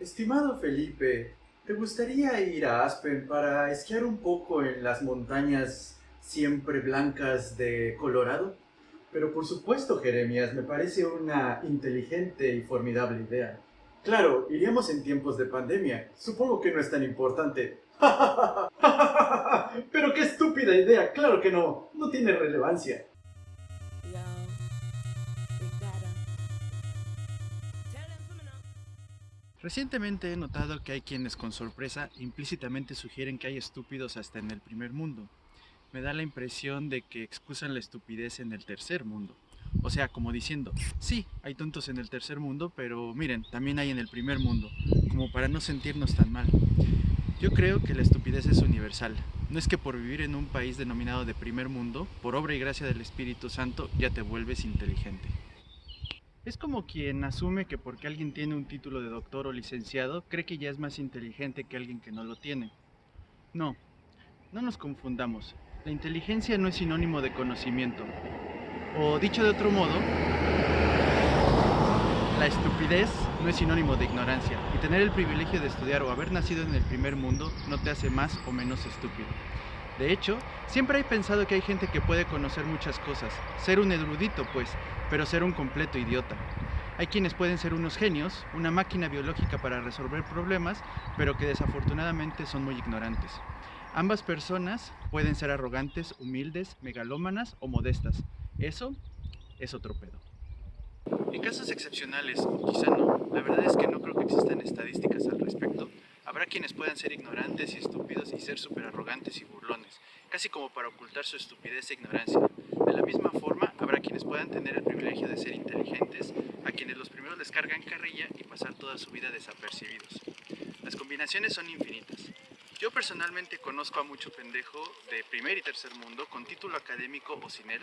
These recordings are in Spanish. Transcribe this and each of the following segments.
Estimado Felipe, ¿te gustaría ir a Aspen para esquiar un poco en las montañas siempre blancas de Colorado? Pero por supuesto, Jeremías, me parece una inteligente y formidable idea. Claro, iríamos en tiempos de pandemia. Supongo que no es tan importante. Pero qué estúpida idea. Claro que no. No tiene relevancia. Recientemente he notado que hay quienes con sorpresa implícitamente sugieren que hay estúpidos hasta en el primer mundo. Me da la impresión de que excusan la estupidez en el tercer mundo. O sea, como diciendo, sí, hay tontos en el tercer mundo, pero miren, también hay en el primer mundo, como para no sentirnos tan mal. Yo creo que la estupidez es universal. No es que por vivir en un país denominado de primer mundo, por obra y gracia del Espíritu Santo, ya te vuelves inteligente. Es como quien asume que porque alguien tiene un título de doctor o licenciado, cree que ya es más inteligente que alguien que no lo tiene. No, no nos confundamos. La inteligencia no es sinónimo de conocimiento. O dicho de otro modo, la estupidez no es sinónimo de ignorancia. Y tener el privilegio de estudiar o haber nacido en el primer mundo no te hace más o menos estúpido. De hecho, siempre he pensado que hay gente que puede conocer muchas cosas, ser un erudito pues, pero ser un completo idiota. Hay quienes pueden ser unos genios, una máquina biológica para resolver problemas, pero que desafortunadamente son muy ignorantes. Ambas personas pueden ser arrogantes, humildes, megalómanas o modestas. Eso es otro pedo. En casos excepcionales, quizá no, la verdad es que no creo que existan estadísticas al respecto, Habrá quienes puedan ser ignorantes y estúpidos y ser súper arrogantes y burlones, casi como para ocultar su estupidez e ignorancia. De la misma forma, habrá quienes puedan tener el privilegio de ser inteligentes, a quienes los primeros les cargan carrilla y pasar toda su vida desapercibidos. Las combinaciones son infinitas. Yo personalmente conozco a mucho pendejo de primer y tercer mundo con título académico o sin él,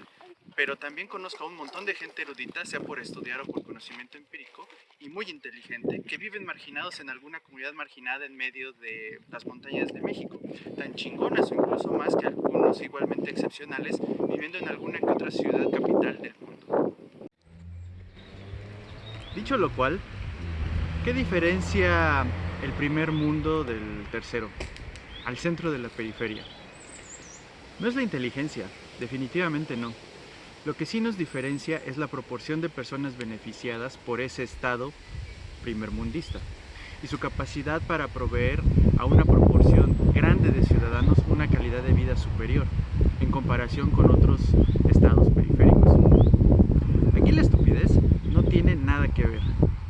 pero también conozco a un montón de gente erudita, sea por estudiar o por conocimiento empírico, y muy inteligente, que viven marginados en alguna comunidad marginada en medio de las montañas de México, tan chingonas o incluso más que algunos igualmente excepcionales, viviendo en alguna que otra ciudad capital del mundo. Dicho lo cual, ¿qué diferencia el primer mundo del tercero? Al centro de la periferia. No es la inteligencia, definitivamente no. Lo que sí nos diferencia es la proporción de personas beneficiadas por ese estado primermundista y su capacidad para proveer a una proporción grande de ciudadanos una calidad de vida superior en comparación con otros estados periféricos. Aquí la estupidez no tiene nada que ver.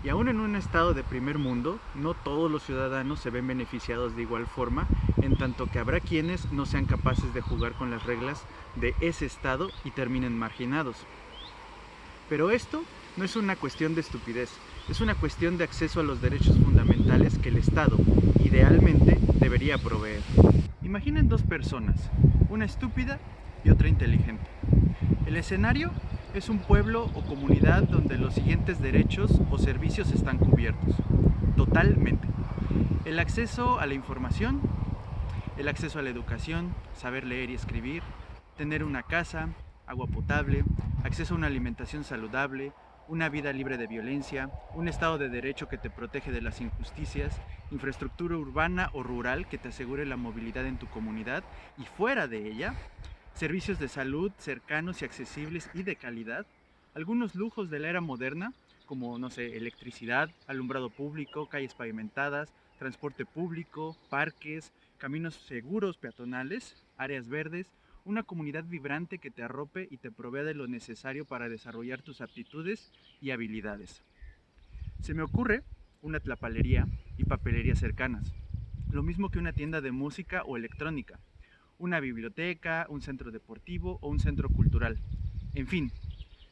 Y aún en un estado de primer mundo, no todos los ciudadanos se ven beneficiados de igual forma, en tanto que habrá quienes no sean capaces de jugar con las reglas de ese estado y terminen marginados. Pero esto no es una cuestión de estupidez, es una cuestión de acceso a los derechos fundamentales que el Estado, idealmente, debería proveer. Imaginen dos personas, una estúpida y otra inteligente. El escenario es un pueblo o comunidad donde los siguientes derechos o servicios están cubiertos, totalmente. El acceso a la información, el acceso a la educación, saber leer y escribir, tener una casa, agua potable, acceso a una alimentación saludable, una vida libre de violencia, un estado de derecho que te protege de las injusticias, infraestructura urbana o rural que te asegure la movilidad en tu comunidad y fuera de ella, servicios de salud cercanos y accesibles y de calidad, algunos lujos de la era moderna, como, no sé, electricidad, alumbrado público, calles pavimentadas, transporte público, parques, caminos seguros peatonales, áreas verdes, una comunidad vibrante que te arrope y te provea de lo necesario para desarrollar tus aptitudes y habilidades. Se me ocurre una tlapalería y papelería cercanas, lo mismo que una tienda de música o electrónica, una biblioteca, un centro deportivo o un centro cultural. En fin,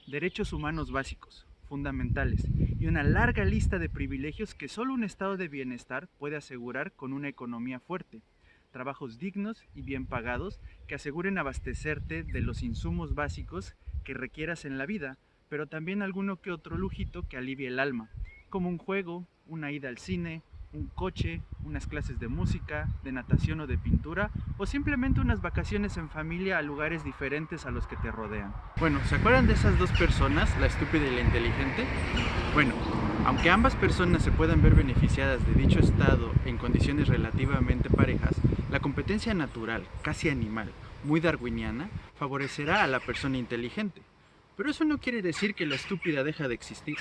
derechos humanos básicos, fundamentales y una larga lista de privilegios que solo un estado de bienestar puede asegurar con una economía fuerte, trabajos dignos y bien pagados que aseguren abastecerte de los insumos básicos que requieras en la vida, pero también alguno que otro lujito que alivie el alma, como un juego, una ida al cine, un coche, unas clases de música, de natación o de pintura, o simplemente unas vacaciones en familia a lugares diferentes a los que te rodean. Bueno, ¿se acuerdan de esas dos personas, la estúpida y la inteligente? Bueno, Aunque ambas personas se puedan ver beneficiadas de dicho estado en condiciones relativamente parejas, la competencia natural, casi animal, muy darwiniana, favorecerá a la persona inteligente. Pero eso no quiere decir que la estúpida deja de existir.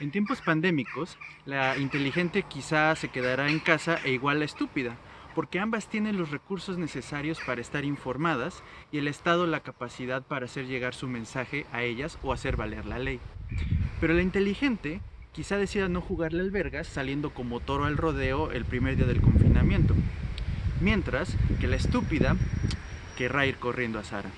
En tiempos pandémicos, la inteligente quizá se quedará en casa e igual la estúpida, porque ambas tienen los recursos necesarios para estar informadas y el Estado la capacidad para hacer llegar su mensaje a ellas o hacer valer la ley. Pero la inteligente quizá decida no jugarle albergas saliendo como toro al rodeo el primer día del confinamiento, mientras que la estúpida querrá ir corriendo a Sara.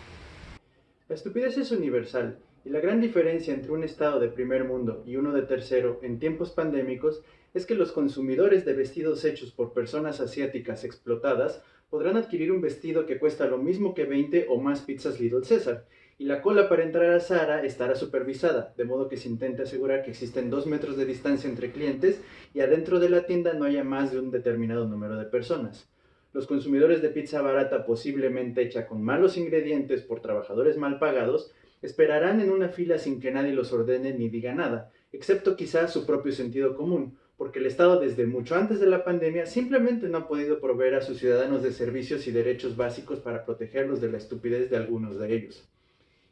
La estupidez es universal y la gran diferencia entre un estado de primer mundo y uno de tercero en tiempos pandémicos es que los consumidores de vestidos hechos por personas asiáticas explotadas podrán adquirir un vestido que cuesta lo mismo que 20 o más pizzas Little César, y la cola para entrar a Zara estará supervisada, de modo que se intente asegurar que existen dos metros de distancia entre clientes y adentro de la tienda no haya más de un determinado número de personas. Los consumidores de pizza barata posiblemente hecha con malos ingredientes por trabajadores mal pagados esperarán en una fila sin que nadie los ordene ni diga nada, excepto quizás su propio sentido común, porque el Estado desde mucho antes de la pandemia simplemente no ha podido proveer a sus ciudadanos de servicios y derechos básicos para protegerlos de la estupidez de algunos de ellos.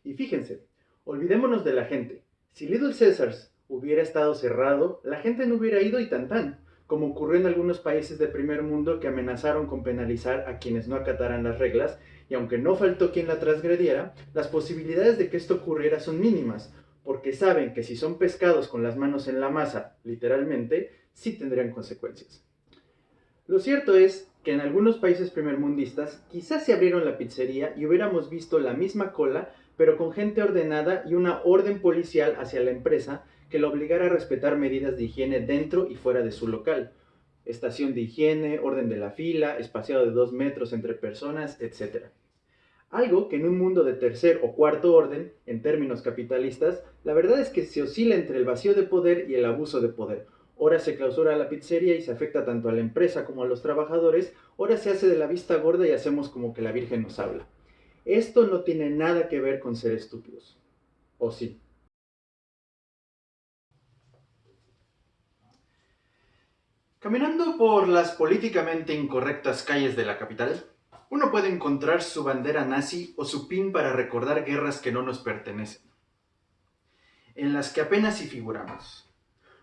Y fíjense, olvidémonos de la gente. Si Little Caesars hubiera estado cerrado, la gente no hubiera ido y tan tan, como ocurrió en algunos países de primer mundo que amenazaron con penalizar a quienes no acataran las reglas, y aunque no faltó quien la transgrediera, las posibilidades de que esto ocurriera son mínimas, porque saben que si son pescados con las manos en la masa, literalmente, sí tendrían consecuencias. Lo cierto es que en algunos países primermundistas quizás se abrieron la pizzería y hubiéramos visto la misma cola pero con gente ordenada y una orden policial hacia la empresa que la obligara a respetar medidas de higiene dentro y fuera de su local. Estación de higiene, orden de la fila, espaciado de dos metros entre personas, etc. Algo que en un mundo de tercer o cuarto orden, en términos capitalistas, la verdad es que se oscila entre el vacío de poder y el abuso de poder. Ahora se clausura la pizzería y se afecta tanto a la empresa como a los trabajadores, ahora se hace de la vista gorda y hacemos como que la Virgen nos habla. Esto no tiene nada que ver con ser estúpidos. ¿O sí? Caminando por las políticamente incorrectas calles de la capital, uno puede encontrar su bandera nazi o su pin para recordar guerras que no nos pertenecen, en las que apenas si figuramos.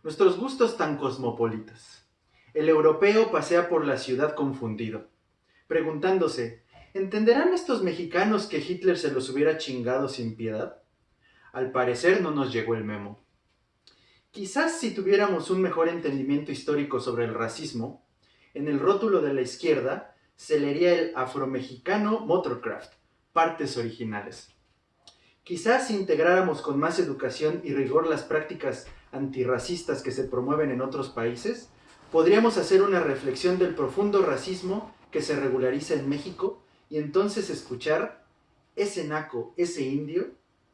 Nuestros gustos tan cosmopolitas. El europeo pasea por la ciudad confundido, preguntándose ¿Entenderán estos mexicanos que Hitler se los hubiera chingado sin piedad? Al parecer no nos llegó el memo. Quizás si tuviéramos un mejor entendimiento histórico sobre el racismo, en el rótulo de la izquierda se leería el afromexicano Motorcraft, partes originales. Quizás si integráramos con más educación y rigor las prácticas antirracistas que se promueven en otros países, podríamos hacer una reflexión del profundo racismo que se regulariza en México y entonces escuchar ese naco, ese indio,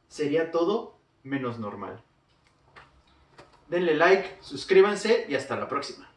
sería todo menos normal. Denle like, suscríbanse y hasta la próxima.